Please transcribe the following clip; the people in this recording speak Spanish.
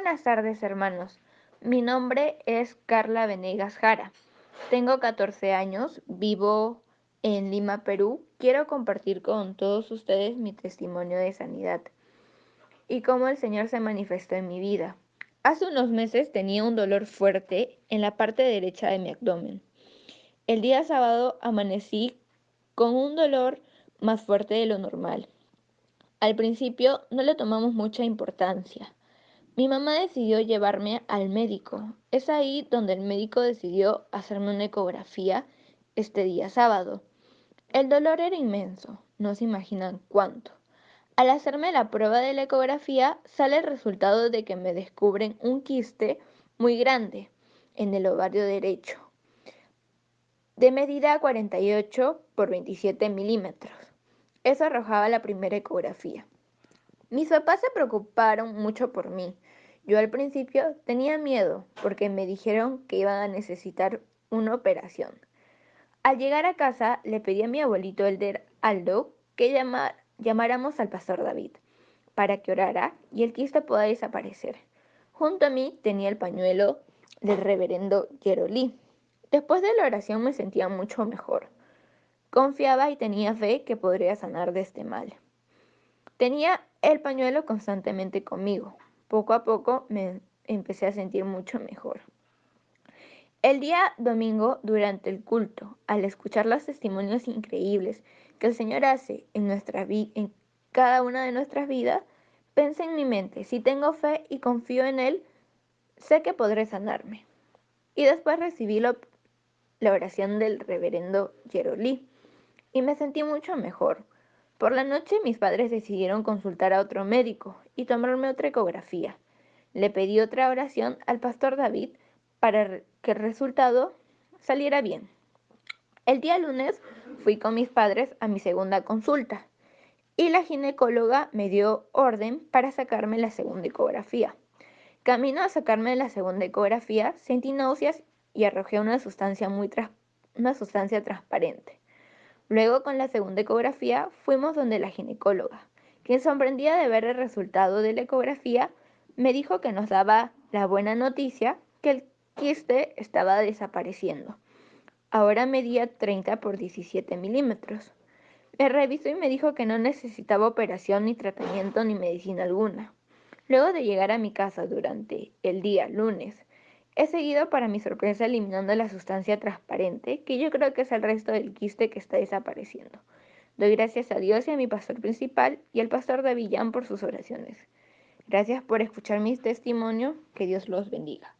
buenas tardes, hermanos. Mi nombre es Carla Venegas Jara. Tengo 14 años, vivo en Lima, Perú. Quiero compartir con todos ustedes mi testimonio de sanidad y cómo el Señor se manifestó en mi vida. Hace unos meses tenía un dolor fuerte en la parte derecha de mi abdomen. El día sábado amanecí con un dolor más fuerte de lo normal. Al principio no le tomamos mucha importancia. Mi mamá decidió llevarme al médico. Es ahí donde el médico decidió hacerme una ecografía este día sábado. El dolor era inmenso, no se imaginan cuánto. Al hacerme la prueba de la ecografía sale el resultado de que me descubren un quiste muy grande en el ovario derecho, de medida 48 por 27 milímetros. Eso arrojaba la primera ecografía. Mis papás se preocuparon mucho por mí. Yo al principio tenía miedo porque me dijeron que iban a necesitar una operación. Al llegar a casa le pedí a mi abuelito Elder Aldo que llamáramos al pastor David para que orara y el quiste pueda desaparecer. Junto a mí tenía el pañuelo del reverendo Jerolí. Después de la oración me sentía mucho mejor. Confiaba y tenía fe que podría sanar de este mal. Tenía el pañuelo constantemente conmigo. Poco a poco me empecé a sentir mucho mejor. El día domingo, durante el culto, al escuchar los testimonios increíbles que el Señor hace en, nuestra en cada una de nuestras vidas, pensé en mi mente, si tengo fe y confío en Él, sé que podré sanarme. Y después recibí la oración del reverendo Jerolí y me sentí mucho mejor. Por la noche mis padres decidieron consultar a otro médico y tomarme otra ecografía. Le pedí otra oración al pastor David para que el resultado saliera bien. El día lunes fui con mis padres a mi segunda consulta y la ginecóloga me dio orden para sacarme la segunda ecografía. Camino a sacarme la segunda ecografía, sentí náuseas y arrojé una sustancia muy una sustancia transparente. Luego, con la segunda ecografía, fuimos donde la ginecóloga, quien sorprendida de ver el resultado de la ecografía, me dijo que nos daba la buena noticia que el quiste estaba desapareciendo. Ahora medía 30 por 17 milímetros. Me revisó y me dijo que no necesitaba operación ni tratamiento ni medicina alguna. Luego de llegar a mi casa durante el día lunes, He seguido para mi sorpresa eliminando la sustancia transparente, que yo creo que es el resto del quiste que está desapareciendo. Doy gracias a Dios y a mi pastor principal y al pastor de Villán por sus oraciones. Gracias por escuchar mi testimonio. Que Dios los bendiga.